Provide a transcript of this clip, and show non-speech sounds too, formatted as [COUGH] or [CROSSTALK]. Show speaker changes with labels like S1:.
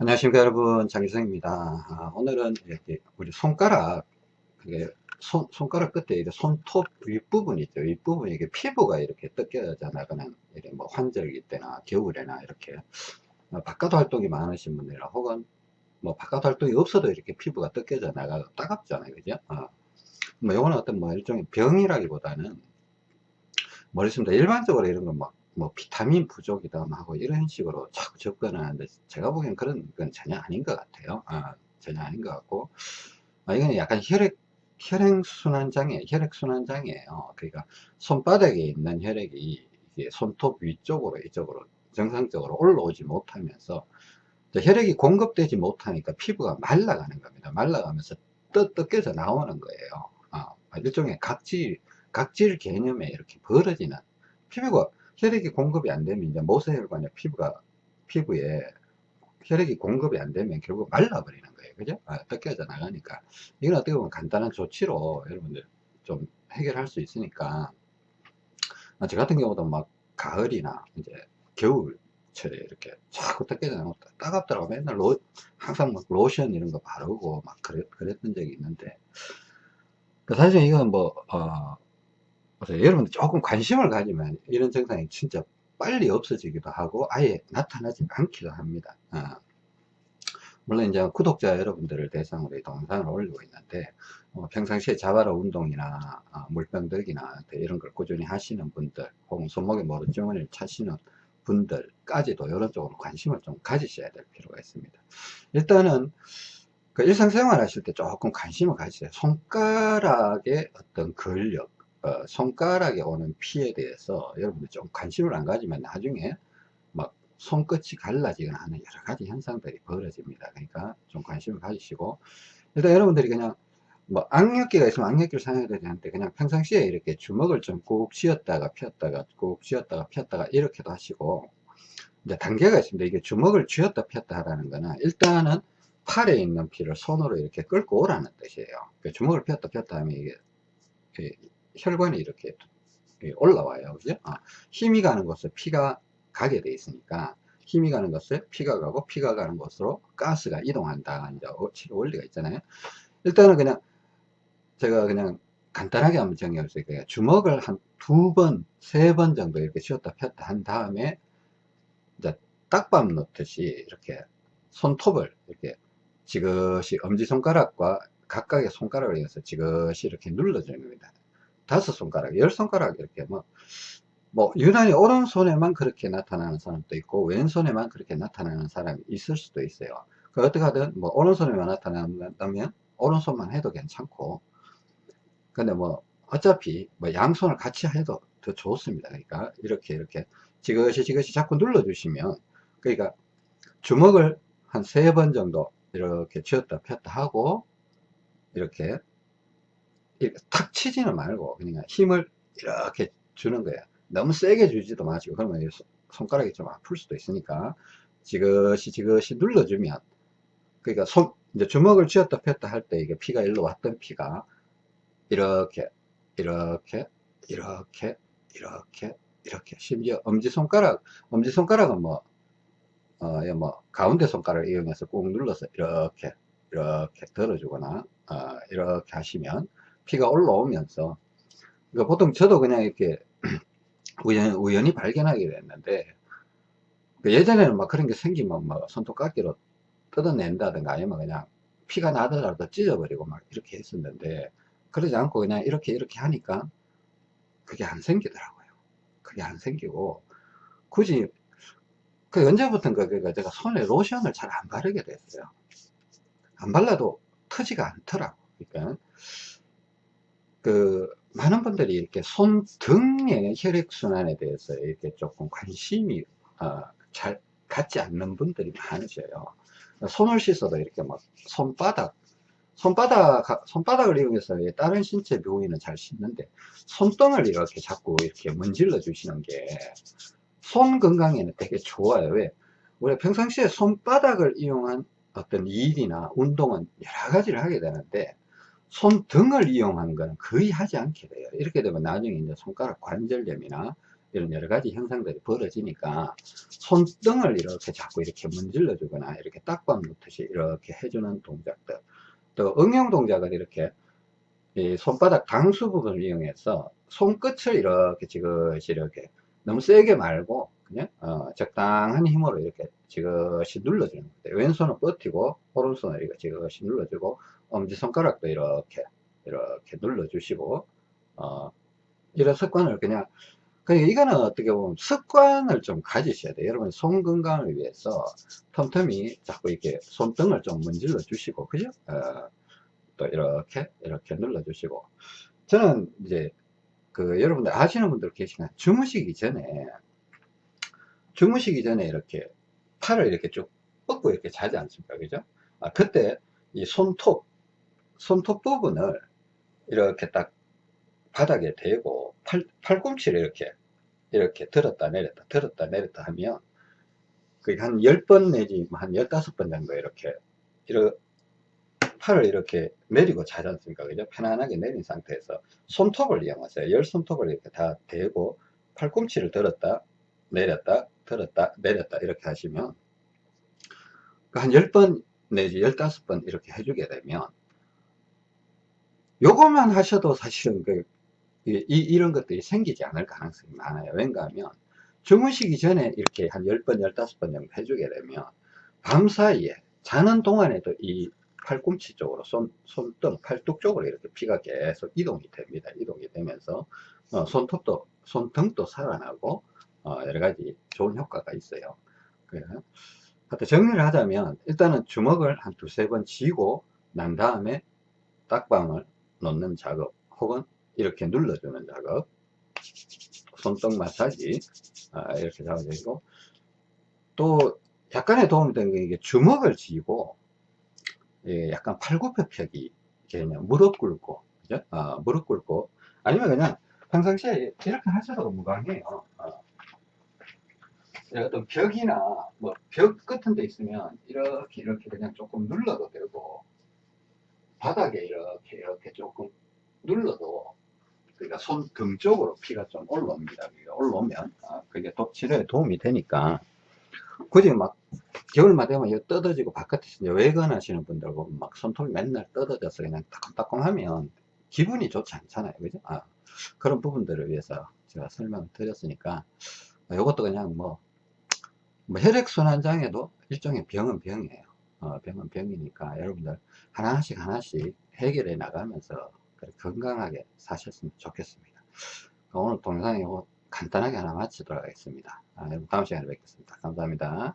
S1: 안녕하십니까 여러분. 장기성입니다. 아, 오늘은 이렇게 우리 손가락 손, 손가락 끝에 이렇게 손톱 윗부분 있죠. 윗부분 이게 피부가 이렇게 뜯겨져 나가는 이런 뭐 환절기 때나 겨울에나 이렇게 어, 바깥 활동이 많으신 분들이나 혹은 뭐 바깥 활동이 없어도 이렇게 피부가 뜯겨져 나가고 따갑잖아요. 그죠? 어. 뭐 요거는 어떤 뭐 일종의 병이라기보다는 모르겠습니다 일반적으로 이런 건막 뭐 비타민 부족이다 하고 이런 식으로 자꾸 접근하는데 제가 보기엔 그런 건 전혀 아닌 것 같아요. 아, 전혀 아닌 것 같고. 아, 이건 약간 혈액 혈액순환장애 혈액순환장애예요. 그러니까 손바닥에 있는 혈액이 손톱 위쪽으로 이쪽으로 정상적으로 올라오지 못하면서 혈액이 공급되지 못하니까 피부가 말라가는 겁니다. 말라가면서 떠, 뜯겨져 나오는 거예요. 아, 일종의 각질 각질 개념에 이렇게 벌어지는 피부가 혈액이 공급이 안 되면 이제 모세혈관의 피부가 피부에 혈액이 공급이 안 되면 결국 말라버리는 거예요. 그죠? 아, 뺏겨져 나가니까. 이건 어떻게 보면 간단한 조치로 여러분들 좀 해결할 수 있으니까. 아, 저 같은 경우도 막 가을이나 이제 겨울철에 이렇게 자꾸 뜯겨져 나고 따갑더라고. 맨날 로, 항상 막 로션 이런 거 바르고 막 그랬, 그랬던 적이 있는데. 그 사실 이건 뭐, 어, 여러분들 조금 관심을 가지면 이런 증상이 진짜 빨리 없어지기도 하고 아예 나타나지 않기도 합니다. 어. 물론 이제 구독자 여러분들을 대상으로 이 동영상을 올리고 있는데 어, 평상시에 자바라 운동이나 어, 물병 들기나 이런 걸 꾸준히 하시는 분들 혹은 손목에 모래주머니를 차시는 분들까지도 이런 쪽으로 관심을 좀 가지셔야 될 필요가 있습니다. 일단은 그 일상생활 하실 때 조금 관심을 가지세요. 손가락의 어떤 근력 어, 손가락에 오는 피에 대해서 여러분들 좀 관심을 안 가지면 나중에 막 손끝이 갈라지거나 하는 여러 가지 현상들이 벌어집니다. 그러니까 좀 관심을 가지시고 일단 여러분들이 그냥 뭐 악력기가 있으면 악력기를 사용해야 되는데 그냥 평상시에 이렇게 주먹을 좀 꾹 쥐었다가 폈다가 꾹 쥐었다가 폈다가 이렇게도 하시고 이제 단계가 있습니다. 이게 주먹을 쥐었다 폈다 하라는 거는 일단은 팔에 있는 피를 손으로 이렇게 끌고 오라는 뜻이에요. 그 주먹을 폈다 폈다 하면 이게 혈관이 이렇게 올라와요. 그죠? 아, 힘이 가는 곳에 피가 가게 돼 있으니까 힘이 가는 곳에 피가 가고 피가 가는 곳으로 가스가 이동한다. 이제 원리가 있잖아요. 일단은 그냥 제가 그냥 간단하게 한번 정리해볼게요. 그러니까 주먹을 한 두 번, 세 번 정도 이렇게 쉬었다 폈다 한 다음에 이제 딱밤 놓듯이 이렇게 손톱을 이렇게 지그시 엄지손가락과 각각의 손가락을 이어서 지그시 이렇게 눌러주는 겁니다. 다섯 손가락, 열 손가락 이렇게 뭐, 뭐, 유난히 오른손에만 그렇게 나타나는 사람도 있고, 왼손에만 그렇게 나타나는 사람이 있을 수도 있어요. 그 어떻게 하든, 뭐, 오른손에만 나타난다면, 오른손만 해도 괜찮고, 근데 뭐, 어차피, 뭐, 양손을 같이 해도 더 좋습니다. 그러니까, 이렇게, 이렇게, 지그시, 지그시 자꾸 눌러 주시면, 그러니까, 주먹을 한 세 번 정도 이렇게 쥐었다 폈다 하고, 이렇게 탁 치지는 말고 그냥 힘을 이렇게 주는 거야. 너무 세게 주지도 마시고 그러면 손가락이 좀 아플 수도 있으니까 지그시 지그시 눌러주면 그러니까 손 이제 주먹을 쥐었다 폈다 할 때 이게 피가 일로 왔던 피가 이렇게 이렇게 이렇게 이렇게 이렇게. 심지어 엄지손가락 엄지손가락은 뭐, 어, 뭐 가운데 손가락을 이용해서 꾹 눌러서 이렇게 이렇게 들어주거나 어, 이렇게 하시면 피가 올라오면서. 그러니까 보통 저도 그냥 이렇게 [CLEARS THROAT] 우연, 우연히 발견하게 됐는데 그 예전에는 막 그런 게 생기면 막 손톱깎이로 뜯어낸다든가 아니면 그냥 피가 나더라도 찢어버리고 막 이렇게 했었는데 그러지 않고 그냥 이렇게 이렇게 하니까 그게 안 생기더라고요. 그게 안 생기고. 굳이 그 언제부턴가 그러니까 제가 손에 로션을 잘 안 바르게 됐어요. 안 발라도 터지가 않더라고 그러니까 그 많은 분들이 이렇게 손 등의 혈액순환에 대해서 이렇게 조금 관심이 어, 잘 갖지 않는 분들이 많으셔요. 손을 씻어도 이렇게 막 손바닥 손바닥 손바닥을 이용해서 다른 신체 부위는 잘 씻는데 손등을 이렇게 자꾸 이렇게 문질러 주시는 게 손 건강에는 되게 좋아요. 왜? 우리가 평상시에 손바닥을 이용한 어떤 일이나 운동은 여러 가지를 하게 되는데 손등을 이용한 건 거의 하지 않게 돼요. 이렇게 되면 나중에 이제 손가락 관절염이나 이런 여러 가지 현상들이 벌어지니까 손등을 이렇게 자꾸 이렇게 문질러 주거나 이렇게 딱밤 놓듯이 이렇게 해주는 동작들 또 응용 동작을 이렇게 이 손바닥 강수 부분을 이용해서 손끝을 이렇게 지그시 이렇게 너무 세게 말고 그냥 어, 적당한 힘으로 이렇게 지그시 눌러주는 거예요. 왼손은 버티고 오른손을 이렇게 지그시 눌러주고 엄지손가락도 이렇게 이렇게 눌러주시고 어, 이런 습관을 그냥 그러니까 이거는 어떻게 보면 습관을 좀 가지셔야 돼요. 여러분 손 건강을 위해서 틈틈이 자꾸 이렇게 손등을 좀 문질러 주시고 그죠? 어, 또 이렇게 이렇게 눌러 주시고 저는 이제 그 여러분들 아시는 분들 계시나 주무시기 전에 주무시기 전에 이렇게 팔을 이렇게 쭉 뻗고 이렇게 자지 않습니까 그죠 아, 그때 이 손톱 손톱 부분을 이렇게 딱 바닥에 대고 팔, 팔꿈치를 이렇게 이렇게 들었다 내렸다 들었다 내렸다 하면 그게 한 10번 내지 한 15번 정도 이렇게 이렇게 팔을 이렇게 내리고 자지 않습니까? 그죠? 편안하게 내린 상태에서 손톱을 이용하세요. 열 손톱을 이렇게 다 대고 팔꿈치를 들었다, 내렸다, 들었다, 내렸다 이렇게 하시면 그한 10번 내지 15번 이렇게 해주게 되면 요것만 하셔도 사실은 그, 이, 이런 것들이 생기지 않을 가능성이 많아요. 왠가 하면 주무시기 전에 이렇게 한 10번, 15번 정도 해주게 되면 밤 사이에 자는 동안에도 이 팔꿈치 쪽으로 손, 손등, 팔뚝 쪽으로 이렇게 피가 계속 이동이 됩니다. 이동이 되면서 어, 손톱도, 손등도 살아나고 어, 여러 가지 좋은 효과가 있어요. 그래서 정리를 하자면 일단은 주먹을 한 두세 번 쥐고 난 다음에 딱밤을 놓는 작업 혹은 이렇게 눌러주는 작업. 손등 마사지. 아, 이렇게 잡아주고. 또 약간의 도움이 되는 게 이게 주먹을 쥐고 예, 약간 팔굽혀펴기 그냥 무릎 꿇고. 그죠? 어, 무릎 꿇고. 아니면 그냥 평상시에 이렇게 하셔도 무방해요 어. 어떤 벽이나 뭐 벽 같은 데 있으면 이렇게 이렇게 그냥 조금 눌러도 되고 바닥에 이렇게 이렇게 조금 눌러도 그러니까 손 등 쪽으로 피가 좀 올라옵니다. 올라오면 아, 그게 도, 치료에 도움이 되니까 굳이 막 겨울만 되면 이거 뜯어지고 바깥에서 외근 하시는 분들 보면 막 손톱이 맨날 뜯어져서 그냥 따끔따끔 하면 기분이 좋지 않잖아요. 그죠? 아, 그런 부분들을 위해서 제가 설명을 드렸으니까 이것도 그냥 뭐, 뭐 혈액순환장애도 일종의 병은 병이에요. 어, 병은 병이니까 여러분들 하나씩 하나씩 해결해 나가면서 건강하게 사셨으면 좋겠습니다. 오늘 동영상이 간단하게 하나 마치도록 하겠습니다. 아, 다음 시간에 뵙겠습니다. 감사합니다.